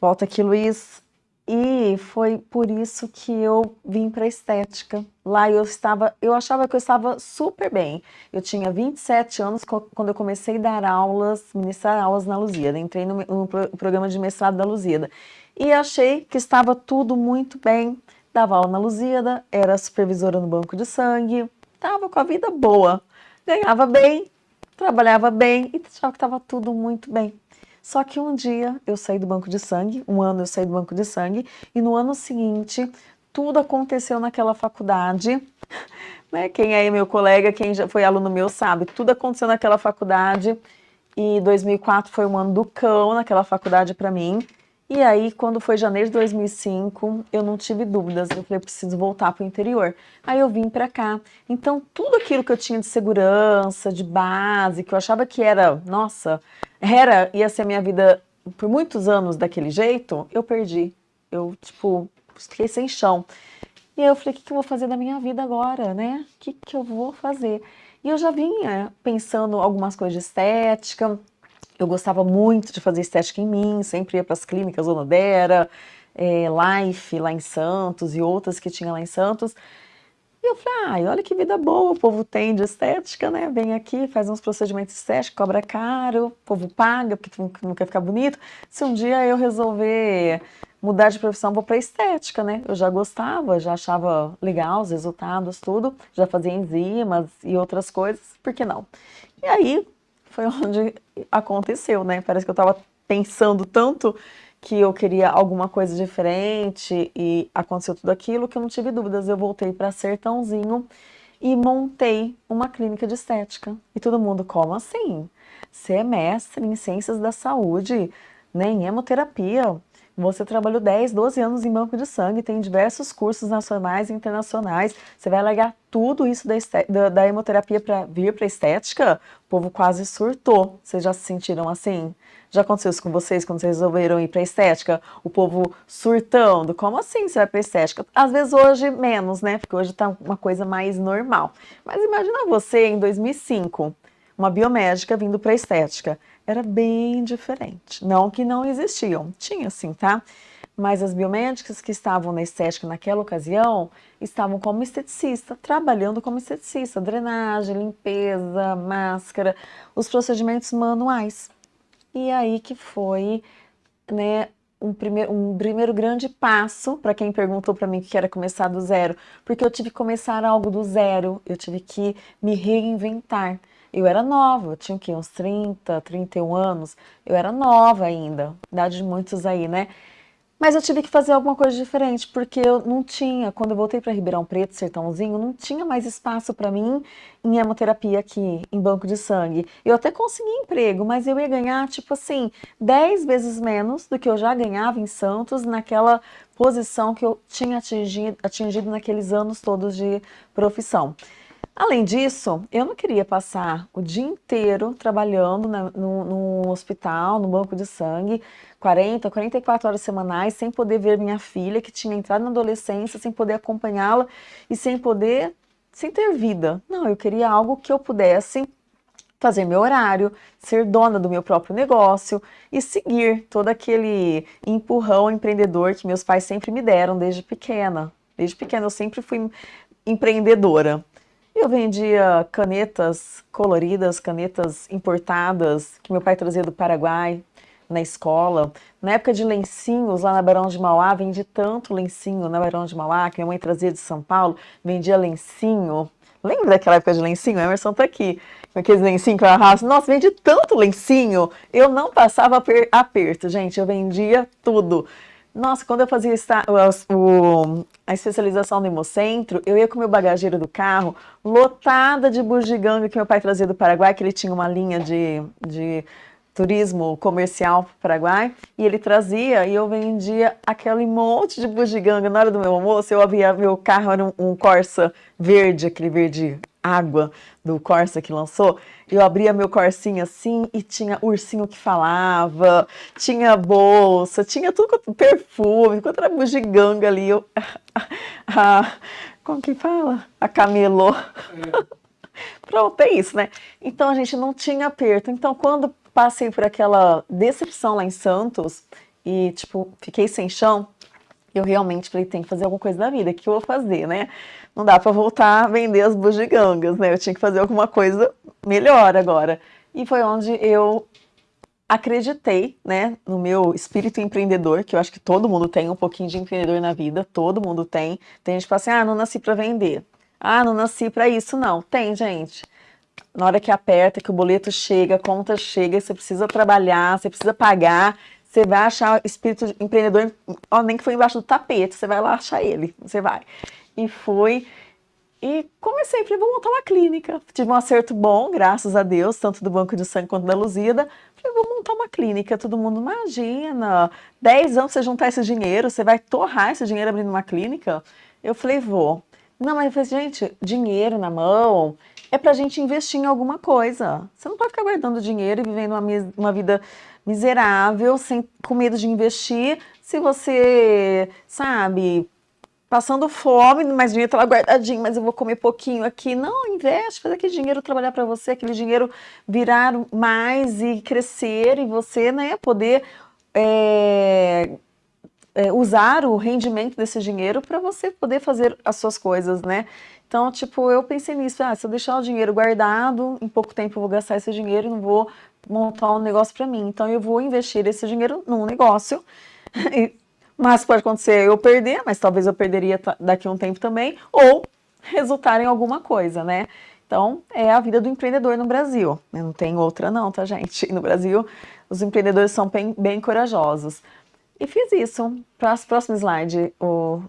Volta aqui, Luiz. E foi por isso que eu vim para estética. Lá eu estava, eu achava que eu estava super bem. Eu tinha 27 anos quando eu comecei a dar aulas, ministrar aulas na Lusíada. Entrei no, no programa de mestrado da Lusíada. E achei que estava tudo muito bem. Dava aula na Lusíada, era supervisora no banco de sangue, estava com a vida boa. Ganhava bem, trabalhava bem e achava que estava tudo muito bem. Só que um dia eu saí do banco de sangue, um ano eu saí do banco de sangue, e no ano seguinte tudo aconteceu naquela faculdade. Né? Quem é meu colega, quem já foi aluno meu sabe, tudo aconteceu naquela faculdade. E 2004 foi um ano do cão naquela faculdade para mim. E aí, quando foi janeiro de 2005, eu não tive dúvidas. Eu falei, preciso voltar para o interior. Aí eu vim para cá. Então, tudo aquilo que eu tinha de segurança, de base, que eu achava que era, nossa, era, ia ser a minha vida por muitos anos daquele jeito, eu perdi. Eu, tipo, fiquei sem chão. E aí eu falei, o que, que eu vou fazer da minha vida agora, né? O que, que eu vou fazer? E eu já vinha pensando algumas coisas de estética, eu gostava muito de fazer estética em mim, sempre ia para as clínicas Onodera, é, Life lá em Santos e outras que tinha lá em Santos. E eu falei, ah, olha que vida boa o povo tem de estética, né? Vem aqui, faz uns procedimentos estéticos, cobra caro, o povo paga porque não quer ficar bonito. Se um dia eu resolver mudar de profissão, vou para estética, né? Eu já gostava, já achava legal os resultados, tudo, já fazia enzimas e outras coisas, por que não? E aí foi onde aconteceu, né? Parece que eu estava pensando tanto que eu queria alguma coisa diferente e aconteceu tudo aquilo que eu não tive dúvidas. Eu voltei para Sertãozinho e montei uma clínica de estética. E todo mundo, como assim? Você é mestre em ciências da saúde, né, em hemoterapia, você trabalhou 10, 12 anos em banco de sangue, tem diversos cursos nacionais e internacionais. Você vai largar tudo isso da, da, da hemoterapia para vir para estética? O povo quase surtou. Vocês já se sentiram assim? Já aconteceu isso com vocês quando vocês resolveram ir para estética? O povo surtando. Como assim você vai para estética? Às vezes hoje menos, né? Porque hoje está uma coisa mais normal. Mas imagina você em 2005, uma biomédica vindo para estética era bem diferente. Não que não existiam, tinha sim, tá? Mas as biomédicas que estavam na estética naquela ocasião estavam como esteticista, trabalhando como esteticista, drenagem, limpeza, máscara, os procedimentos manuais. E aí que foi, né, um primeiro, um primeiro grande passo para quem perguntou para mim que era começar do zero, porque eu tive que começar algo do zero, eu tive que me reinventar. Eu era nova, eu tinha que uns 30, 31 anos, eu era nova ainda, idade de muitos aí, né? Mas eu tive que fazer alguma coisa diferente, porque eu não tinha, quando eu voltei para Ribeirão Preto, Sertãozinho, não tinha mais espaço para mim em hemoterapia aqui, em banco de sangue. Eu até consegui emprego, mas eu ia ganhar, tipo assim, 10 vezes menos do que eu já ganhava em Santos, naquela posição que eu tinha atingido, atingido naqueles anos todos de profissão. Além disso, eu não queria passar o dia inteiro trabalhando na, no, no, hospital, no banco de sangue, 40, 44 horas semanais, sem poder ver minha filha, que tinha entrado na adolescência, sem poder acompanhá-la e sem poder, sem ter vida. Não, eu queria algo que eu pudesse fazer meu horário, ser dona do meu próprio negócio e seguir todo aquele empurrão empreendedor que meus pais sempre me deram desde pequena. Desde pequena eu sempre fui empreendedora. Eu vendia canetas coloridas, canetas importadas, que meu pai trazia do Paraguai, na escola. Na época de lencinhos, lá na Barão de Mauá, vendi tanto lencinho na Barão de Mauá, que minha mãe trazia de São Paulo, vendia lencinho. Lembra daquela época de lencinho? O Emerson tá aqui, com aqueles lencinhos que eu arrasto. Nossa, vendi tanto lencinho, eu não passava aperto, gente, eu vendia tudo. Nossa, quando eu fazia o, a especialização no Hemocentro, eu ia com o meu bagageiro do carro, lotada de bugiganga que meu pai trazia do Paraguai, que ele tinha uma linha de, de turismo comercial para o Paraguai, e ele trazia e eu vendia aquele monte de bugiganga. Na hora do meu almoço, eu abria meu carro, era um, um Corsa verde, aquele verde água do Corsa que lançou, eu abria meu corsinho assim e tinha ursinho que falava, tinha bolsa, tinha tudo, perfume, quanto era bugiganga ali, eu, a, como que fala? A camelô. É. Pronto, é isso, né? Então a gente não tinha aperto. Então quando passei por aquela decepção lá em Santos e, tipo, fiquei sem chão, eu realmente falei, tem que fazer alguma coisa na vida, o que eu vou fazer, né? Não dá para voltar a vender as bugigangas, né? Eu tinha que fazer alguma coisa melhor agora. E foi onde eu acreditei, né, no meu espírito empreendedor, que eu acho que todo mundo tem um pouquinho de empreendedor na vida, todo mundo tem. Tem gente que fala assim, ah, não nasci para vender. Ah, não nasci para isso, não. Tem, gente. Na hora que aperta, que o boleto chega, a conta chega, você precisa trabalhar, você precisa pagar, você vai achar espírito empreendedor, ó, nem que foi embaixo do tapete, você vai lá achar ele, você vai. E fui, e comecei, falei, vou montar uma clínica. Tive um acerto bom, graças a Deus, tanto do Banco de Sangue quanto da Luzida. Falei, vou montar uma clínica. Todo mundo, imagina, 10 anos você juntar esse dinheiro, você vai torrar esse dinheiro abrindo uma clínica? Eu falei, vou. Não, mas eu falei, gente, dinheiro na mão é pra gente investir em alguma coisa. Você não pode ficar guardando dinheiro e vivendo uma, uma vida miserável, sem, com medo de investir, se você, sabe, passando fome, mas dinheiro tá lá guardadinho, mas eu vou comer pouquinho aqui. Não, investe, faz aquele dinheiro trabalhar para você, aquele dinheiro virar mais e crescer e você, né, poder é, é, usar o rendimento desse dinheiro para você poder fazer as suas coisas, né? Então, tipo, eu pensei nisso, ah, se eu deixar o dinheiro guardado, em pouco tempo eu vou gastar esse dinheiro e não vou montar um negócio para mim. Então, eu vou investir esse dinheiro num negócio, mas pode acontecer eu perder, mas talvez eu perderia daqui a um tempo também, ou resultar em alguma coisa, né? Então, é a vida do empreendedor no Brasil. Não tem outra não, tá, gente? No Brasil, os empreendedores são bem, bem corajosos. E fiz isso. Para próximo slide, o,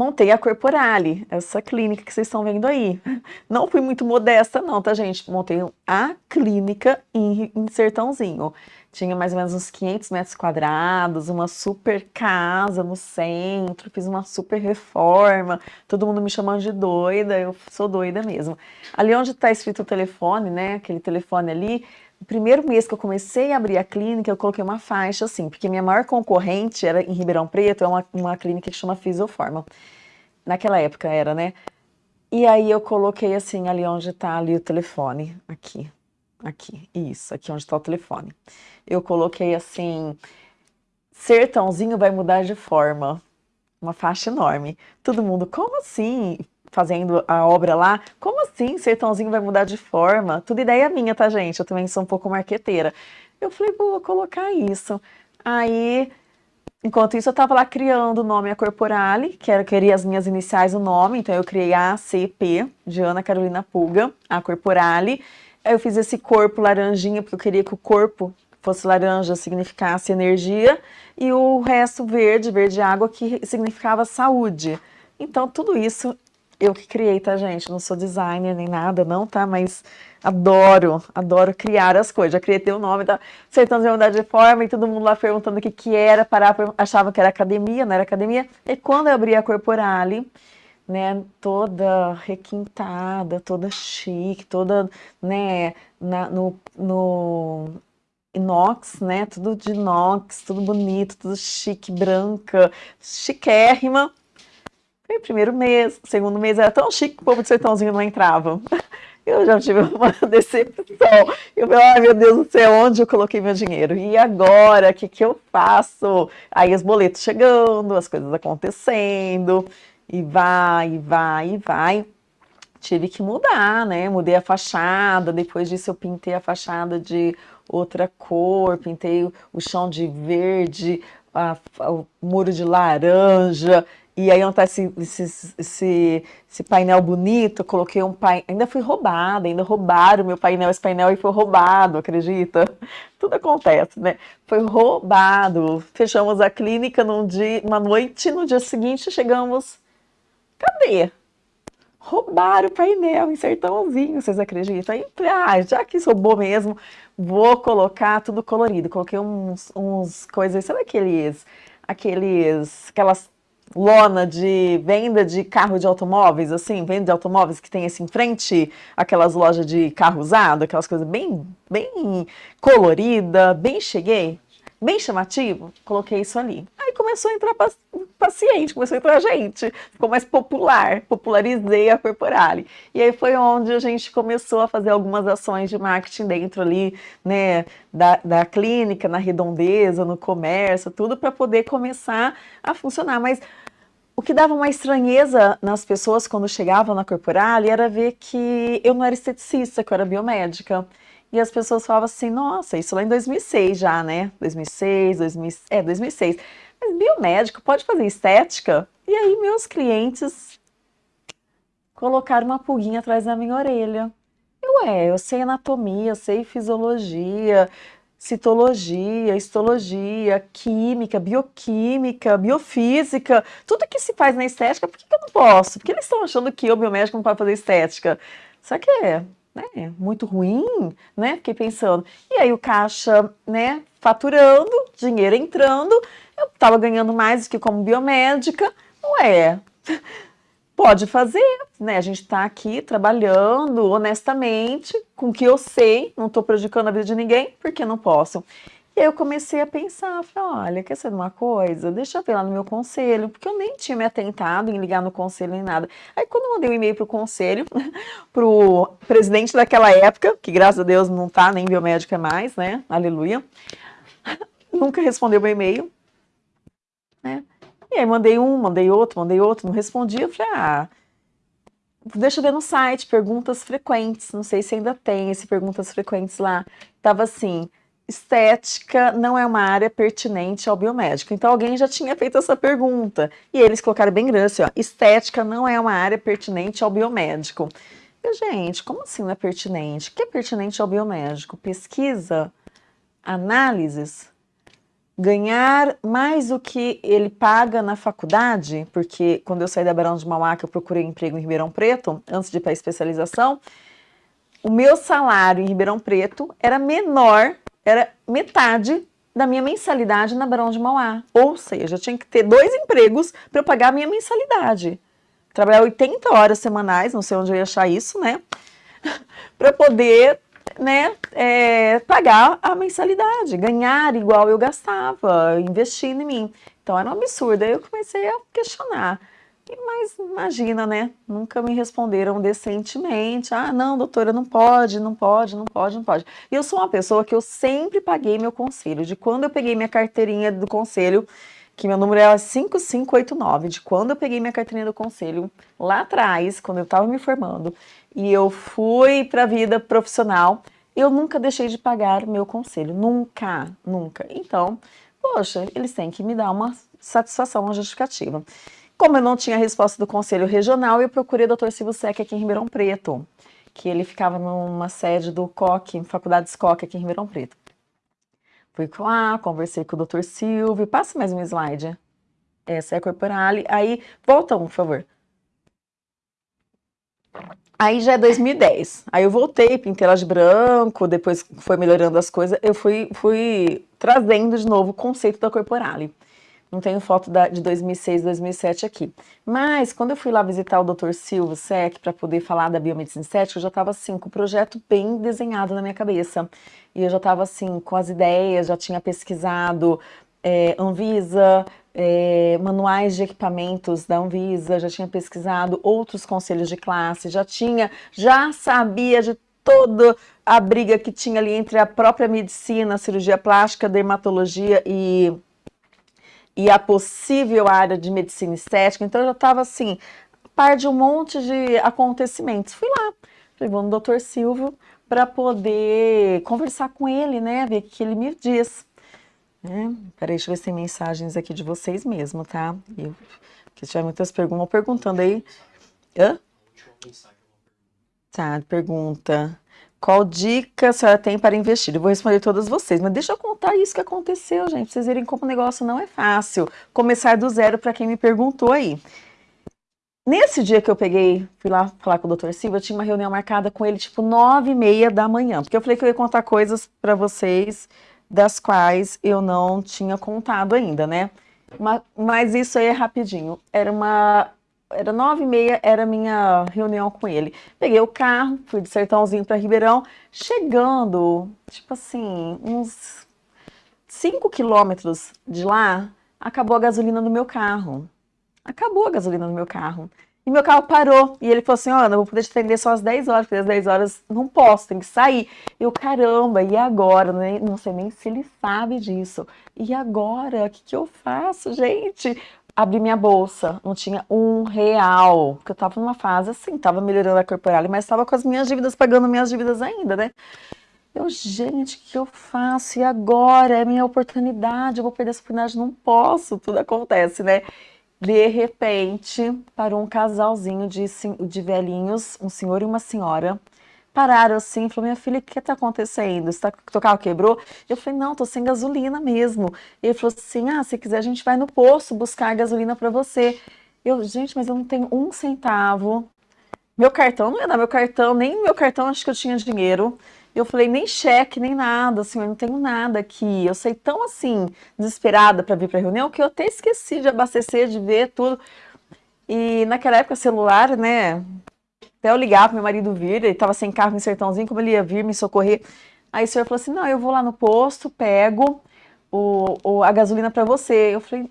montei a Corporale, essa clínica que vocês estão vendo aí. Não fui muito modesta não, tá gente? Montei a clínica em, em Sertãozinho. Tinha mais ou menos uns 500 metros quadrados, uma super casa no centro, fiz uma super reforma, todo mundo me chamando de doida, eu sou doida mesmo. Ali onde está escrito o telefone, né, aquele telefone ali, o primeiro mês que eu comecei a abrir a clínica, eu coloquei uma faixa assim, porque minha maior concorrente era em Ribeirão Preto, é uma, uma clínica que chama Fisioforma. Naquela época era, né? E aí eu coloquei assim, ali onde está ali o telefone, aqui, aqui, isso, aqui onde está o telefone. Eu coloquei assim, sertãozinho vai mudar de forma, uma faixa enorme. Todo mundo, como assim? Fazendo a obra lá, como assim Sertãozinho vai mudar de forma? Tudo ideia minha, tá, gente? Eu também sou um pouco marqueteira. Eu falei, vou colocar isso. Aí, enquanto isso, eu tava lá criando o nome A Corporale, que era, queria as minhas iniciais o nome, então eu criei a ACP, de Ana Carolina Pulga, A Corporale. Aí eu fiz esse corpo laranjinha, porque eu queria que o corpo fosse laranja, significasse energia, e o resto verde, verde água, que significava saúde. Então, tudo isso eu que criei, tá, gente? Não sou designer nem nada, não, tá? Mas adoro, adoro criar as coisas. Já criei teu nome, tá? Acertando de mudar de forma e todo mundo lá perguntando o que que era, parar, achava que era academia, não era academia. E quando eu abri a Corporale, né, toda requintada, toda chique, toda, né, na, no, no inox, né, tudo de inox, tudo bonito, tudo chique, branca, chiquérrima. Primeiro mês, segundo mês era tão chique que o povo de sertãozinho não entrava. Eu já tive uma decepção. Eu falei, ai meu Deus do céu, onde eu coloquei meu dinheiro? E agora, o que, que eu faço? Aí os boletos chegando, as coisas acontecendo, e vai, e vai, e vai. Tive que mudar, né? Mudei a fachada, depois disso eu pintei a fachada de outra cor, pintei o chão de verde, a, o muro de laranja, e aí tá esse, esse, esse, esse, painel bonito, coloquei um painel, ainda fui roubada, ainda roubaram meu painel, esse painel aí foi roubado, acredita? Tudo acontece, né? Foi roubado, fechamos a clínica num dia, uma noite, no dia seguinte chegamos, cadê? Roubaram o painel em Sertãozinho, vocês acreditam? Aí, ah, já que roubou mesmo, vou colocar tudo colorido. Coloquei uns, uns coisas, sabe aqueles, aqueles, aquelas lona de venda de carro de automóveis, assim, venda de automóveis que tem assim em frente aquelas lojas de carro usado, aquelas coisas bem, bem colorida, bem cheguei, bem chamativo, coloquei isso ali. Aí começou a entrar paciente, começou a entrar gente, ficou mais popular, popularizei a Corporale. E aí foi onde a gente começou a fazer algumas ações de marketing dentro ali, né, da, da clínica, na redondeza, no comércio, tudo para poder começar a funcionar. Mas o que dava uma estranheza nas pessoas quando chegavam na Corporale era ver que eu não era esteticista, que eu era biomédica. E as pessoas falavam assim, nossa, isso lá em 2006 já, né? 2006, 2000, é, 2006. Mas biomédico pode fazer estética? E aí meus clientes colocaram uma pulguinha atrás da minha orelha. Eu, é, eu sei anatomia, sei fisiologia, citologia, histologia, química, bioquímica, biofísica, tudo que se faz na estética, por que, que eu não posso? Porque eles estão achando que eu, biomédico, não pode fazer estética. Só que é, né, muito ruim, né? Fiquei pensando. E aí o caixa, né, faturando, dinheiro entrando, eu estava ganhando mais do que como biomédica. Ué, pode fazer, né? A gente está aqui trabalhando honestamente com o que eu sei, não estou prejudicando a vida de ninguém, porque não posso. E aí eu comecei a pensar, falei, olha, quer saber uma coisa? Deixa eu ver lá no meu conselho, porque eu nem tinha me atentado em ligar no conselho nem nada. Aí quando eu mandei um e-mail pro conselho, pro presidente daquela época, que graças a Deus não tá nem biomédica mais, né? Aleluia. Nunca respondeu meu e-mail, né? E aí mandei um, mandei outro, mandei outro, não respondia. Eu falei, ah, deixa eu ver no site, perguntas frequentes. Não sei se ainda tem esse perguntas frequentes lá. Tava assim, estética não é uma área pertinente ao biomédico. Então alguém já tinha feito essa pergunta. E eles colocaram bem grande assim, ó, estética não é uma área pertinente ao biomédico. E, gente, como assim não é pertinente? O que é pertinente ao biomédico? Pesquisa? Análises? Ganhar mais do que ele paga na faculdade? Porque quando eu saí da Barão de Mauá, que eu procurei emprego em Ribeirão Preto, antes de ir para a especialização, o meu salário em Ribeirão Preto era menor era metade da minha mensalidade na Barão de Mauá. Ou seja, eu tinha que ter dois empregos para eu pagar a minha mensalidade. Trabalhar 80 horas semanais, não sei onde eu ia achar isso, né? para poder né, é, pagar a mensalidade, ganhar igual eu gastava, investindo em mim. Então era um absurdo. Aí eu comecei a questionar. Mas imagina, né? Nunca me responderam decentemente. Ah, não, doutora, não pode, não pode, não pode, não pode. E eu sou uma pessoa que eu sempre paguei meu conselho. De quando eu peguei minha carteirinha do conselho, que meu número é 5589, de quando eu peguei minha carteirinha do conselho, lá atrás, quando eu estava me formando, e eu fui para a vida profissional, eu nunca deixei de pagar meu conselho. Nunca, nunca. Então, poxa, eles têm que me dar uma satisfação, uma justificativa. Como eu não tinha resposta do Conselho Regional, eu procurei o Dr. Silvio Sec aqui em Ribeirão Preto, que ele ficava numa sede do COC, Faculdade SCOC aqui em Ribeirão Preto. Fui lá, conversei com o Dr. Silvio, passa mais um slide. Essa é a Corporale. Aí, volta um, por favor. Aí já é 2010. Aí eu voltei, pintei ela de branco, depois foi melhorando as coisas. Eu fui, fui trazendo de novo o conceito da Corporale. Não tenho foto da, de 2006, 2007 aqui. Mas, quando eu fui lá visitar o Dr. Silva Sec para poder falar da biomedicina estética, eu já estava assim, com o projeto bem desenhado na minha cabeça. E eu já estava assim, com as ideias, já tinha pesquisado é, Anvisa, é, manuais de equipamentos da Anvisa, já tinha pesquisado outros conselhos de classe, já tinha, já sabia de toda a briga que tinha ali entre a própria medicina, cirurgia plástica, dermatologia e e a possível área de medicina estética, então eu já estava assim, par de um monte de acontecimentos. Fui lá, vou no doutor Silvio para poder conversar com ele, né, ver o que ele me diz. É, peraí, deixa eu ver se tem mensagens aqui de vocês mesmo, tá? Eu, porque tiver muitas perguntas, perguntando aí. Hã? Tá, pergunta. Qual dica a senhora tem para investir? Eu vou responder todas vocês, mas deixa eu contar isso que aconteceu, gente, pra vocês verem como o negócio não é fácil. Começar do zero para quem me perguntou aí. Nesse dia que eu peguei, fui lá falar com o Dr. Silva, eu tinha uma reunião marcada com ele tipo nove e meia da manhã, porque eu falei que eu ia contar coisas para vocês das quais eu não tinha contado ainda, né? Mas, mas isso aí é rapidinho. Era uma era nove e meia, era minha reunião com ele. Peguei o carro, fui de Sertãozinho para Ribeirão, chegando, tipo assim, uns cinco quilômetros de lá, acabou a gasolina no meu carro. Acabou a gasolina no meu carro. E meu carro parou. E ele falou assim: eu vou poder te atender só às 10 horas, porque às 10 horas não posso, tem que sair. Eu, caramba, e agora? Não sei nem se ele sabe disso. E agora? O que, que eu faço, gente? Abri minha bolsa, não tinha um real. Porque eu tava numa fase assim, tava melhorando a corporal, mas tava com as minhas dívidas, pagando minhas dívidas ainda, né? Eu, gente, o que eu faço? E agora? É minha oportunidade, eu vou perder essa oportunidade, não posso. Tudo acontece, né? De repente, parou um casalzinho de, de velhinhos, um senhor e uma senhora. Pararam assim, falou, minha filha, o que está acontecendo? Está, teu carro quebrou? Eu falei, não, tô sem gasolina mesmo. Ele falou assim, ah, se quiser a gente vai no posto buscar gasolina para você. Eu, gente, mas eu não tenho um centavo. Meu cartão, não ia dar meu cartão, nem meu cartão acho que eu tinha dinheiro. Eu falei, nem cheque, nem nada, assim, eu não tenho nada aqui. Eu sei tão assim, desesperada para vir para reunião, que eu até esqueci de abastecer, de ver tudo. E naquela época, celular, né? Até eu ligar para meu marido vir, ele estava sem carro em Sertãozinho, como ele ia vir me socorrer. Aí o senhor falou assim: não, eu vou lá no posto, pego o, o a gasolina para você. Eu falei: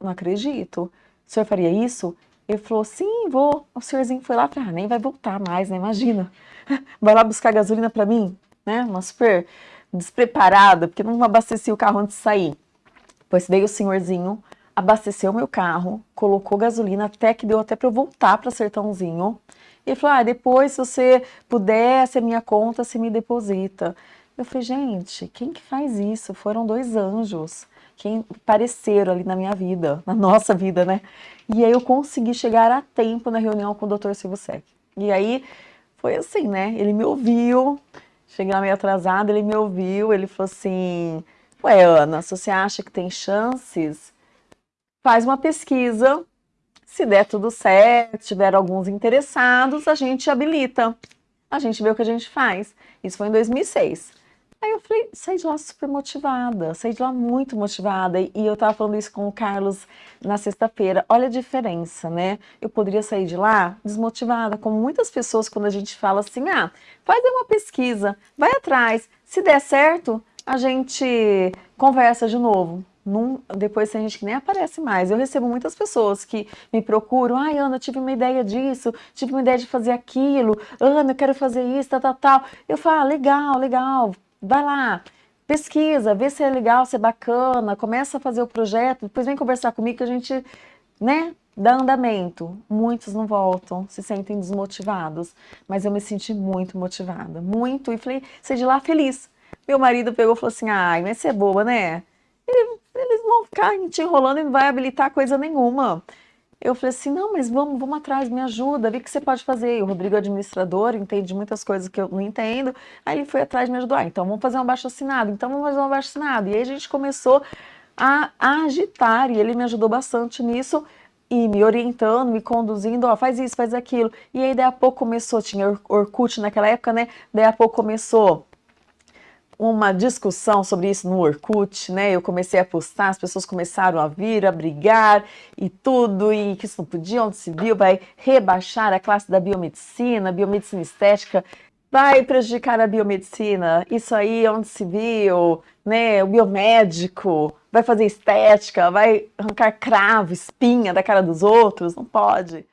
não acredito. O senhor faria isso? Ele falou: sim, vou. O senhorzinho foi lá, falei, ah, nem vai voltar mais, né? Imagina. vai lá buscar gasolina para mim, né? Uma super despreparada, porque não abasteci o carro antes de sair. Pois daí o senhorzinho abasteceu meu carro, colocou gasolina até que deu até para eu voltar para Sertãozinho. E ele falou: ah, depois, se você puder, se a minha conta, se me deposita. Eu falei, gente, quem que faz isso? Foram dois anjos que apareceram ali na minha vida, na nossa vida, né? E aí eu consegui chegar a tempo na reunião com o Dr. Silvio Sec. E aí foi assim, né? Ele me ouviu, cheguei lá meio atrasada, ele me ouviu, ele falou assim: Ué, Ana, se você acha que tem chances, faz uma pesquisa. Se der tudo certo, tiver alguns interessados, a gente habilita. A gente vê o que a gente faz. Isso foi em 2006. Aí eu falei, saí de lá super motivada, saí de lá muito motivada. E eu tava falando isso com o Carlos na sexta-feira. Olha a diferença, né? Eu poderia sair de lá desmotivada, como muitas pessoas quando a gente fala assim: ah, faz uma pesquisa, vai atrás. Se der certo, a gente conversa de novo. Num, depois tem gente que nem aparece mais. Eu recebo muitas pessoas que me procuram. Ai, Ana, tive uma ideia disso, tive uma ideia de fazer aquilo. Ana, eu quero fazer isso, tal, tal, tal. Eu falo, ah, legal, legal vai lá, pesquisa, vê se é legal, se é bacana, começa a fazer o projeto, depois vem conversar comigo que a gente, né, dá andamento. Muitos não voltam, se sentem desmotivados, mas eu me senti muito motivada, muito, e falei, saí de lá feliz. Meu marido pegou e falou assim, ai, mas você é boba, né? Eles vão ficar te enrolando e não vai habilitar coisa nenhuma. Eu falei assim, não, mas vamos, vamos atrás, me ajuda, vê o que você pode fazer. E o Rodrigo é administrador, entende muitas coisas que eu não entendo. Aí ele foi atrás me ajudou. Ah, então vamos fazer um abaixo assinado, então vamos fazer um abaixo assinado. E aí a gente começou a, a agitar e ele me ajudou bastante nisso e me orientando, me conduzindo, ó, faz isso, faz aquilo. E aí daí a pouco começou, tinha Orkut naquela época, né? Daí a pouco começou uma discussão sobre isso no Orkut, né? Eu comecei a postar, as pessoas começaram a vir, a brigar e tudo, e que isso não podia, onde se viu, vai rebaixar a classe da biomedicina, biomedicina estética, vai prejudicar a biomedicina, isso aí onde se viu, né? O biomédico vai fazer estética, vai arrancar cravo, espinha da cara dos outros, não pode.